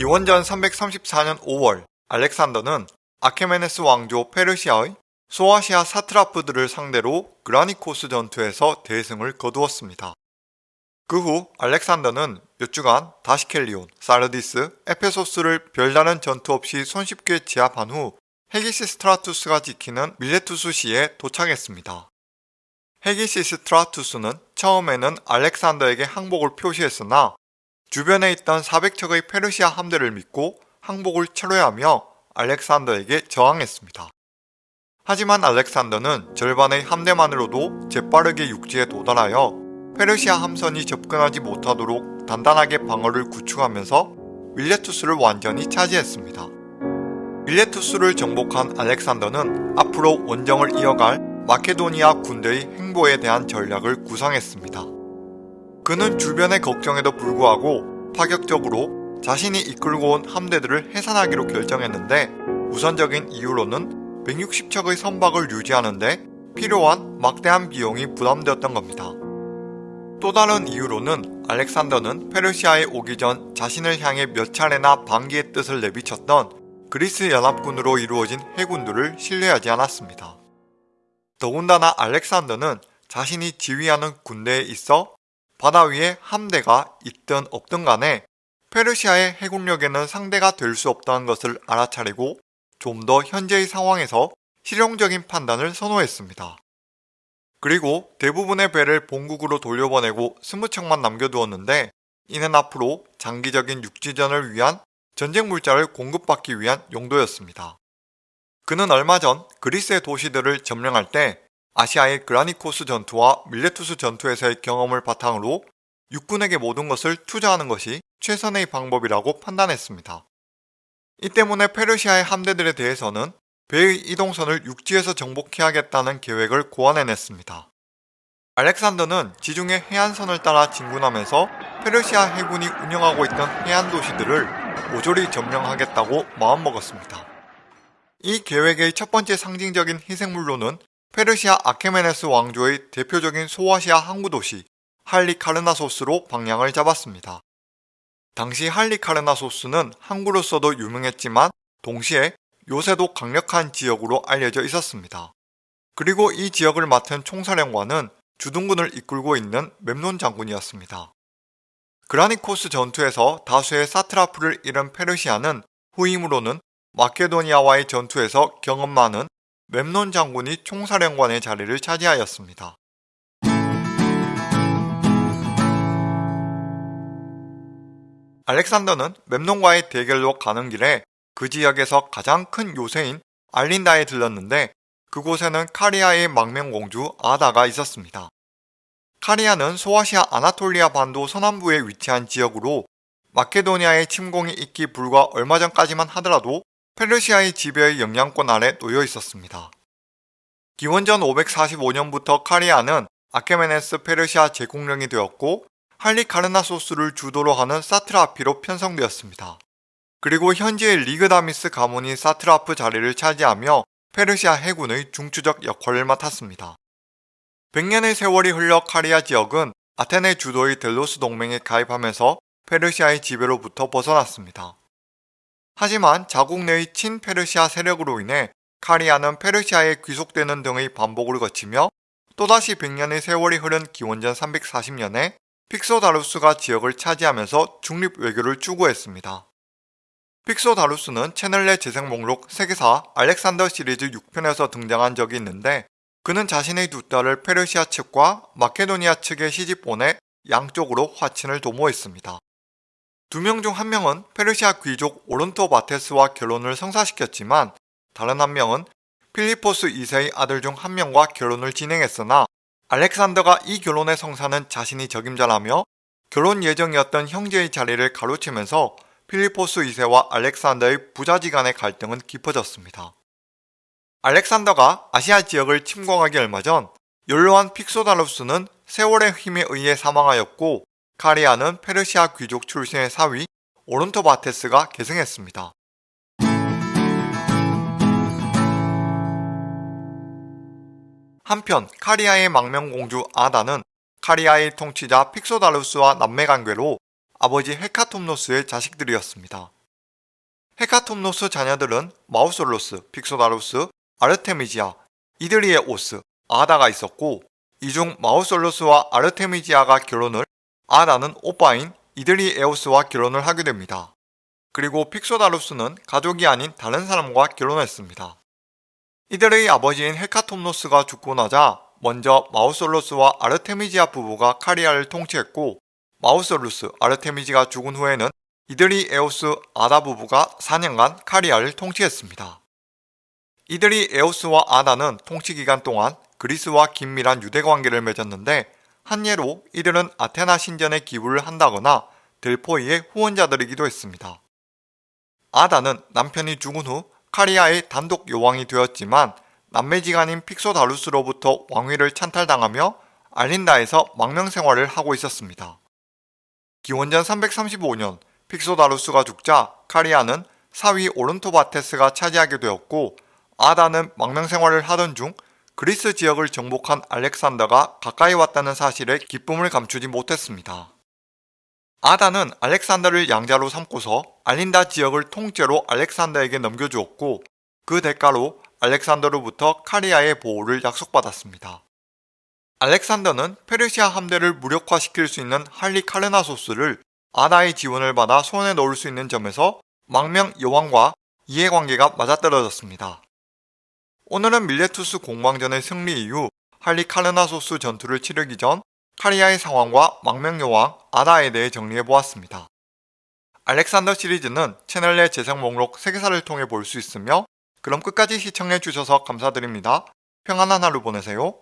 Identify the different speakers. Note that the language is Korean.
Speaker 1: 기원전 334년 5월 알렉산더는 아케메네스 왕조 페르시아의 소아시아 사트라프들을 상대로 그라니코스 전투에서 대승을 거두었습니다. 그 후 알렉산더는 몇 주간 다시켈리온, 사르디스, 에페소스를 별다른 전투 없이 손쉽게 제압한 후 헤기시스트라투스가 지키는 밀레투스시에 도착했습니다. 헤기시스트라투스는 처음에는 알렉산더에게 항복을 표시했으나 주변에 있던 400척의 페르시아 함대를 믿고 항복을 철회하며 알렉산더에게 저항했습니다. 하지만 알렉산더는 절반의 함대만으로도 재빠르게 육지에 도달하여 페르시아 함선이 접근하지 못하도록 단단하게 방어를 구축하면서 밀레투스를 완전히 차지했습니다. 밀레투스를 정복한 알렉산더는 앞으로 원정을 이어갈 마케도니아 군대의 행보에 대한 전략을 구상했습니다. 그는 주변의 걱정에도 불구하고 파격적으로 자신이 이끌고 온 함대들을 해산하기로 결정했는데 우선적인 이유로는 160척의 선박을 유지하는데 필요한 막대한 비용이 부담되었던 겁니다. 또 다른 이유로는 알렉산더는 페르시아에 오기 전 자신을 향해 몇 차례나 반기의 뜻을 내비쳤던 그리스 연합군으로 이루어진 해군들을 신뢰하지 않았습니다. 더군다나 알렉산더는 자신이 지휘하는 군대에 있어 바다 위에 함대가 있든 없든 간에 페르시아의 해군력에는 상대가 될 수 없다는 것을 알아차리고 좀 더 현재의 상황에서 실용적인 판단을 선호했습니다. 그리고 대부분의 배를 본국으로 돌려보내고 스무 척만 남겨두었는데 이는 앞으로 장기적인 육지전을 위한 전쟁 물자를 공급받기 위한 용도였습니다. 그는 얼마 전 그리스의 도시들을 점령할 때 아시아의 그라니코스 전투와 밀레투스 전투에서의 경험을 바탕으로 육군에게 모든 것을 투자하는 것이 최선의 방법이라고 판단했습니다. 이 때문에 페르시아의 함대들에 대해서는 배의 이동선을 육지에서 정복해야겠다는 계획을 고안해냈습니다. 알렉산더는 지중해 해안선을 따라 진군하면서 페르시아 해군이 운영하고 있던 해안 도시들을 모조리 점령하겠다고 마음먹었습니다. 이 계획의 첫 번째 상징적인 희생물로는 페르시아 아케메네스 왕조의 대표적인 소아시아 항구 도시 할리카르나소스로 방향을 잡았습니다. 당시 할리카르나소스는 항구로서도 유명했지만 동시에 요새도 강력한 지역으로 알려져 있었습니다. 그리고 이 지역을 맡은 총사령관은 주둔군을 이끌고 있는 맵논 장군이었습니다. 그라니코스 전투에서 다수의 사트라프를 잃은 페르시아는 후임으로는 마케도니아와의 전투에서 경험 많은 맵논 장군이 총사령관의 자리를 차지하였습니다. 알렉산더는 맵논과의 대결로 가는 길에 그 지역에서 가장 큰 요새인 알린다에 들렀는데 그곳에는 카리아의 망명공주 아다가 있었습니다. 카리아는 소아시아 아나톨리아 반도 서남부에 위치한 지역으로 마케도니아의 침공이 있기 불과 얼마 전까지만 하더라도 페르시아의 지배의 영향권 아래 놓여 있었습니다. 기원전 545년부터 카리아는 아케메네스 페르시아 제국령이 되었고 할리카르나소스를 주도로 하는 사트라피로 편성되었습니다. 그리고 현재의 리그다미스 가문이 사트라프 자리를 차지하며 페르시아 해군의 중추적 역할을 맡았습니다. 100년의 세월이 흘러 카리아 지역은 아테네 주도의 델로스 동맹에 가입하면서 페르시아의 지배로부터 벗어났습니다. 하지만 자국 내의 친페르시아 세력으로 인해 카리아는 페르시아에 귀속되는 등의 반복을 거치며 또다시 100년의 세월이 흐른 기원전 340년에 픽소다루스가 지역을 차지하면서 중립 외교를 추구했습니다. 픽소다루스는 채널 내 재생 목록 세계사 알렉산더 시리즈 6편에서 등장한 적이 있는데 그는 자신의 두 딸을 페르시아 측과 마케도니아 측에 시집 보내 양쪽으로 화친을 도모했습니다. 두 명 중 한 명은 페르시아 귀족 오른토 바테스와 결혼을 성사시켰지만 다른 한 명은 필리포스 2세의 아들 중 한 명과 결혼을 진행했으나 알렉산더가 이 결혼의 성사는 자신이 적임자라며 결혼 예정이었던 형제의 자리를 가로치면서 필리포스 2세와 알렉산더의 부자지간의 갈등은 깊어졌습니다. 알렉산더가 아시아 지역을 침공하기 얼마 전 연로한 픽소다루스는 세월의 힘에 의해 사망하였고 카리아는 페르시아 귀족 출신의 사위 오른토바테스가 계승했습니다. 한편 카리아의 망명공주 아다는 카리아의 통치자 픽소다루스와 남매관계로 아버지 헤카톰노스의 자식들이었습니다. 헤카톰노스 자녀들은 마우솔로스, 픽소다루스, 아르테미지아, 이드리에오스, 아다가 있었고 이중 마우솔로스와 아르테미지아가 결혼을 아다는 오빠인 이드리에오스와 결혼을 하게 됩니다. 그리고 픽소다루스는 가족이 아닌 다른 사람과 결혼했습니다. 이들의 아버지인 헤카톰노스가 죽고 나자 먼저 마우솔로스와 아르테미지아 부부가 카리아를 통치했고 마우솔루스, 아르테미지가 죽은 후에는 이드리에오스 아다 부부가 4년간 카리아를 통치했습니다. 이들이 에오스와 아다는 통치 기간 동안 그리스와 긴밀한 유대 관계를 맺었는데 한 예로 이들은 아테나 신전에 기부를 한다거나 델포이의 후원자들이기도 했습니다. 아다는 남편이 죽은 후 카리아의 단독 요왕이 되었지만 남매지간인 픽소다루스로부터 왕위를 찬탈당하며 알린다에서 망명 생활을 하고 있었습니다. 기원전 335년 픽소다루스가 죽자 카리아는 사위 오른토바테스가 차지하게 되었고 아다는 망명 생활을 하던 중 그리스 지역을 정복한 알렉산더가 가까이 왔다는 사실에 기쁨을 감추지 못했습니다. 아다는 알렉산더를 양자로 삼고서 알린다 지역을 통째로 알렉산더에게 넘겨주었고 그 대가로 알렉산더로부터 카리아의 보호를 약속받았습니다. 알렉산더는 페르시아 함대를 무력화시킬 수 있는 할리 카르나소스를 아다의 지원을 받아 손에 넣을 수 있는 점에서 망명 여왕과 이해관계가 맞아떨어졌습니다. 오늘은 밀레투스 공방전의 승리 이후 할리 카르나소스 전투를 치르기 전 카리아의 상황과 망명 여왕 아다에 대해 정리해보았습니다. 알렉산더 시리즈는 채널 내 재생 목록 세계사를 통해 볼 수 있으며 그럼 끝까지 시청해주셔서 감사드립니다. 평안한 하루 보내세요.